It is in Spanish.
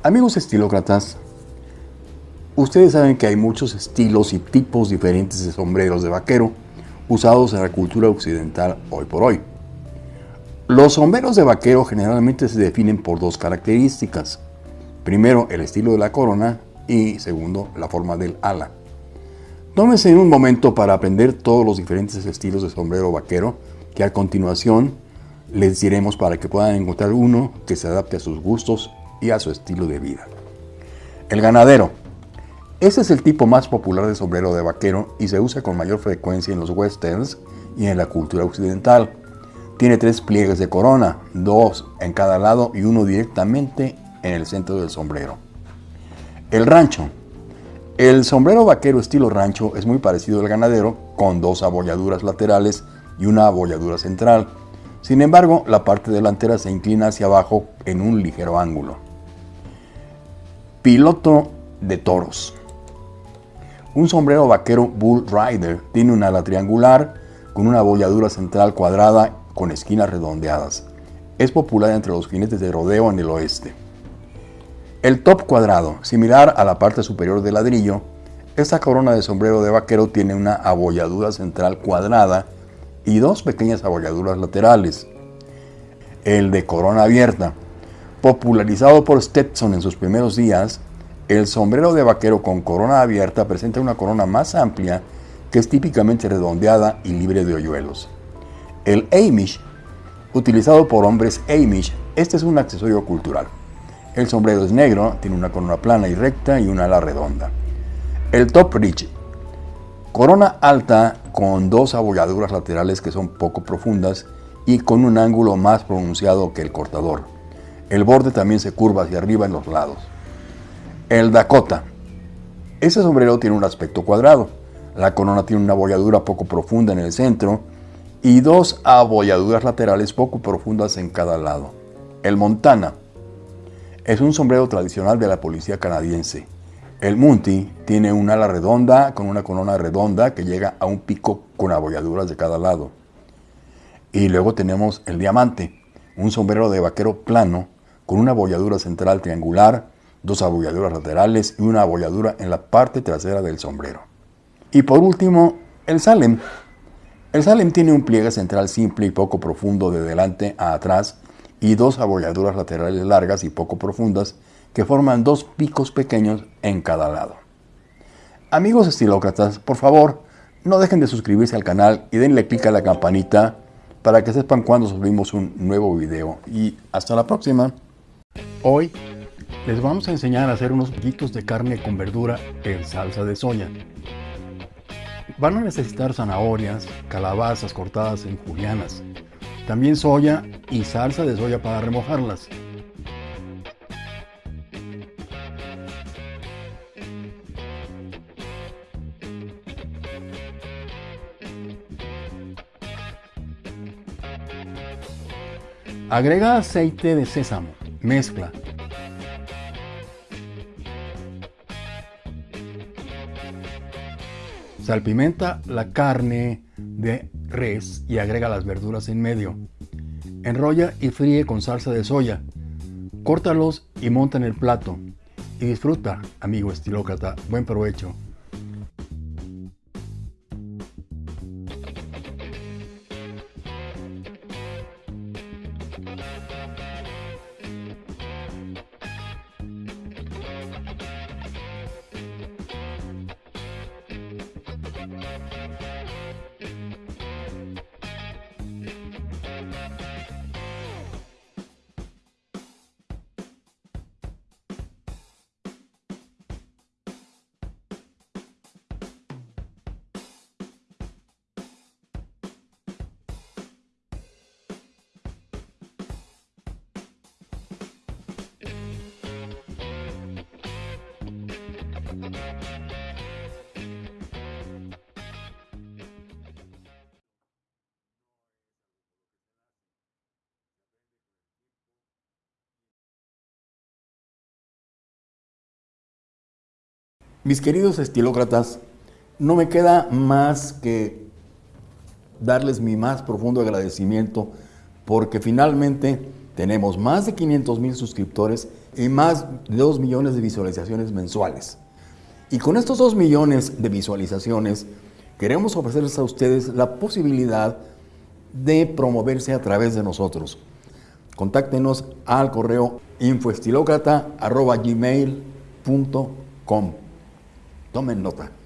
Amigos estilócratas, ustedes saben que hay muchos estilos y tipos diferentes de sombreros de vaquero usados en la cultura occidental hoy por hoy. Los sombreros de vaquero generalmente se definen por dos características. Primero, el estilo de la corona y segundo, la forma del ala. Tómense un momento para aprender todos los diferentes estilos de sombrero vaquero que a continuación les diremos para que puedan encontrar uno que se adapte a sus gustos y a su estilo de vida. El ganadero. Este es el tipo más popular de sombrero de vaquero y se usa con mayor frecuencia en los westerns y en la cultura occidental. Tiene tres pliegues de corona, dos en cada lado y uno directamente en el centro del sombrero. El rancho. El sombrero vaquero estilo rancho es muy parecido al ganadero, con dos abolladuras laterales y una abolladura central. Sin embargo, la parte delantera se inclina hacia abajo en un ligero ángulo. Piloto de toros. Un sombrero vaquero Bull Rider tiene un ala triangular con una abolladura central cuadrada con esquinas redondeadas. Es popular entre los jinetes de rodeo en el oeste. El top cuadrado, similar a la parte superior del ladrillo, esta corona de sombrero de vaquero tiene una abolladura central cuadrada y dos pequeñas abolladuras laterales. El de corona abierta, Popularizado por Stetson en sus primeros días, el sombrero de vaquero con corona abierta presenta una corona más amplia que es típicamente redondeada y libre de hoyuelos. El Amish, utilizado por hombres Amish, este es un accesorio cultural. El sombrero es negro, tiene una corona plana y recta y una ala redonda. El Top Ridge, corona alta con dos abolladuras laterales que son poco profundas y con un ángulo más pronunciado que el cortador. El borde también se curva hacia arriba en los lados. El Dakota. Ese sombrero tiene un aspecto cuadrado. La corona tiene una abolladura poco profunda en el centro y dos abolladuras laterales poco profundas en cada lado. El Montana. Es un sombrero tradicional de la policía canadiense. El Munti tiene un ala redonda con una corona redonda que llega a un pico con abolladuras de cada lado. Y luego tenemos el Diamante, un sombrero de vaquero plano con una abolladura central triangular, dos abolladuras laterales y una abolladura en la parte trasera del sombrero. Y por último, el Salem. El Salem tiene un pliegue central simple y poco profundo de delante a atrás y dos abolladuras laterales largas y poco profundas que forman dos picos pequeños en cada lado. Amigos estilócratas, por favor, no dejen de suscribirse al canal y denle clic a la campanita para que sepan cuando subimos un nuevo video. Y hasta la próxima. Hoy les vamos a enseñar a hacer unos poquitos de carne con verdura en salsa de soya. Van a necesitar zanahorias, calabazas cortadas en julianas, también soya y salsa de soya para remojarlas. Agrega aceite de sésamo Mezcla. Salpimenta la carne de res y agrega las verduras en medio. Enrolla y fríe con salsa de soya. Córtalos y monta en el plato. Y disfruta, amigo estilócrata. Buen provecho. Mis queridos estilócratas, no me queda más que darles mi más profundo agradecimiento porque finalmente Tenemos más de 500 mil suscriptores y más de 2 millones de visualizaciones mensuales. Y con estos 2 millones de visualizaciones, queremos ofrecerles a ustedes la posibilidad de promoverse a través de nosotros. Contáctenos al correo infoestilocrata.gmail.com. Tomen nota.